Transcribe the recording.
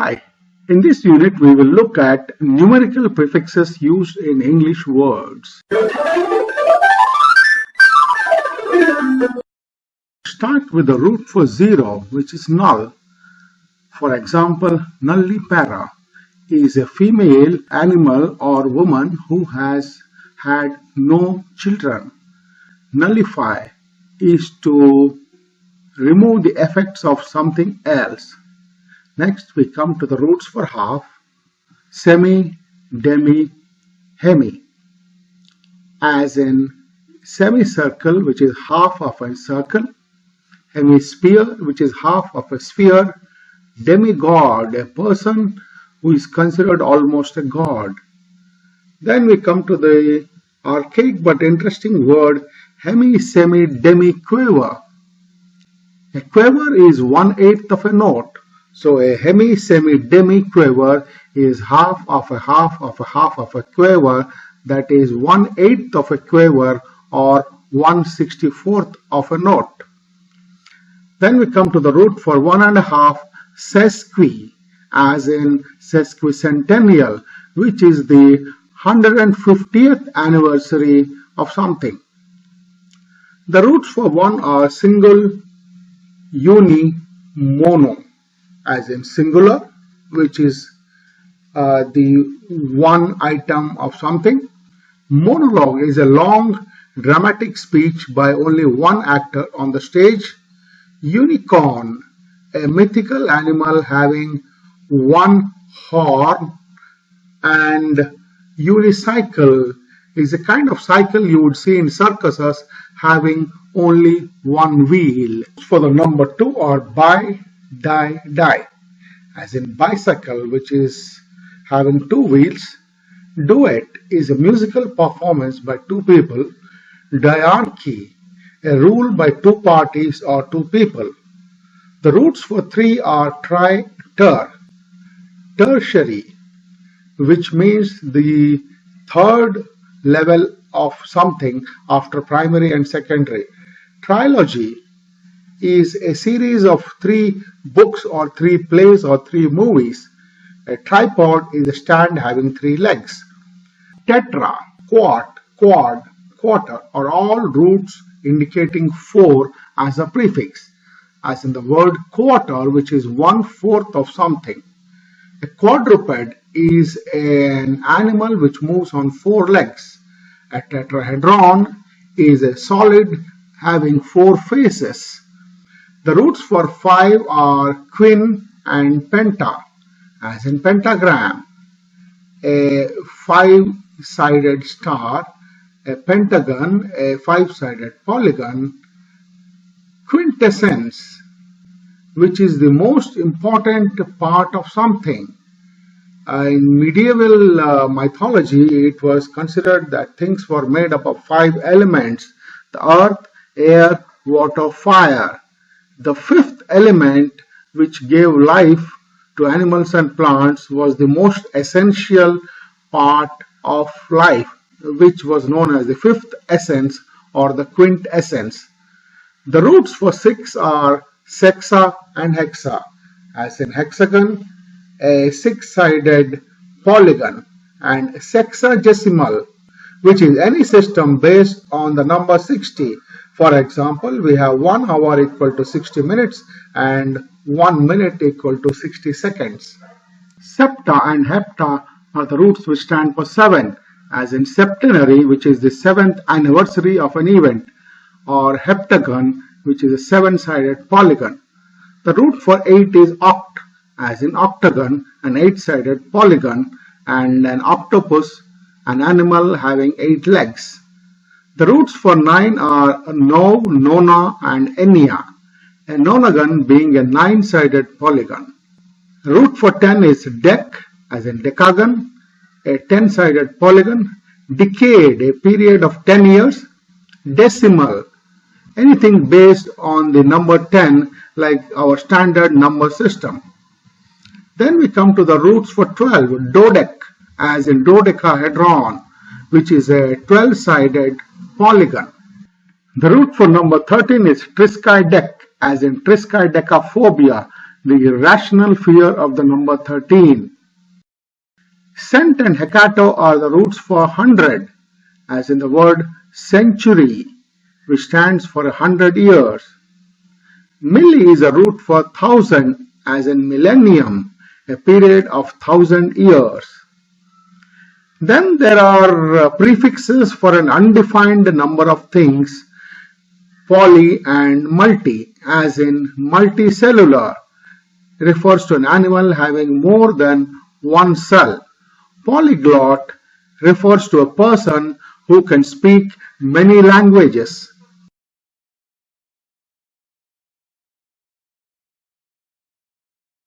Hi, in this unit we will look at numerical prefixes used in English words. Start with the root for zero which is null. For example, nullipara is a female animal or woman who has had no children. Nullify is to remove the effects of something else. Next, we come to the roots for half, semi, demi, hemi, as in semicircle, which is half of a circle, hemisphere, which is half of a sphere, demigod, a person who is considered almost a god. Then we come to the archaic but interesting word hemi, semi, demi, quaver. A quaver is one-eighth of a note so a hemi, semi, demi quaver is half of a half of a half of a quaver that is one eighth of a quaver or one sixty fourth of a note. Then we come to the root for one and a half sesqui as in sesquicentennial which is the 150th anniversary of something. The roots for one are single, uni, mono as in singular which is uh, the one item of something. Monologue is a long dramatic speech by only one actor on the stage. Unicorn, a mythical animal having one horn and unicycle is a kind of cycle you would see in circuses having only one wheel. For the number two or bi die, die, as in bicycle, which is having two wheels. Duet is a musical performance by two people. Diarchy, a rule by two parties or two people. The roots for three are tri, ter, tertiary, which means the third level of something after primary and secondary. Trilogy is a series of three books or three plays or three movies. A tripod is a stand having three legs. Tetra, quart, quad, quarter are all roots indicating four as a prefix, as in the word quarter, which is one fourth of something. A quadruped is an animal which moves on four legs. A tetrahedron is a solid having four faces. The roots for 5 are quin and penta, as in pentagram, a five-sided star, a pentagon, a five-sided polygon, quintessence, which is the most important part of something. Uh, in medieval uh, mythology, it was considered that things were made up of five elements, the earth, air, water, fire. The fifth element which gave life to animals and plants was the most essential part of life which was known as the fifth essence or the quintessence. The roots for six are sexa and hexa as in hexagon a six-sided polygon and sexagesimal which is any system based on the number 60 for example, we have 1 hour equal to 60 minutes and 1 minute equal to 60 seconds. Septa and hepta are the roots which stand for 7 as in septenary which is the 7th anniversary of an event or heptagon which is a 7-sided polygon. The root for 8 is oct as in octagon an 8-sided polygon and an octopus an animal having 8 legs. The roots for 9 are no, nona and enia, a nonagon being a nine-sided polygon. Root for 10 is dec, as in decagon, a 10-sided polygon, decade, a period of 10 years, decimal, anything based on the number 10 like our standard number system. Then we come to the roots for 12, dodec, as in dodecahedron, which is a 12-sided polygon. The root for number 13 is triskaidek, as in triskaidekaphobia, the irrational fear of the number 13. Cent and hecato are the roots for hundred, as in the word century, which stands for a hundred years. Milli is a root for thousand, as in millennium, a period of thousand years. Then there are uh, prefixes for an undefined number of things, poly and multi, as in multicellular, refers to an animal having more than one cell. Polyglot refers to a person who can speak many languages.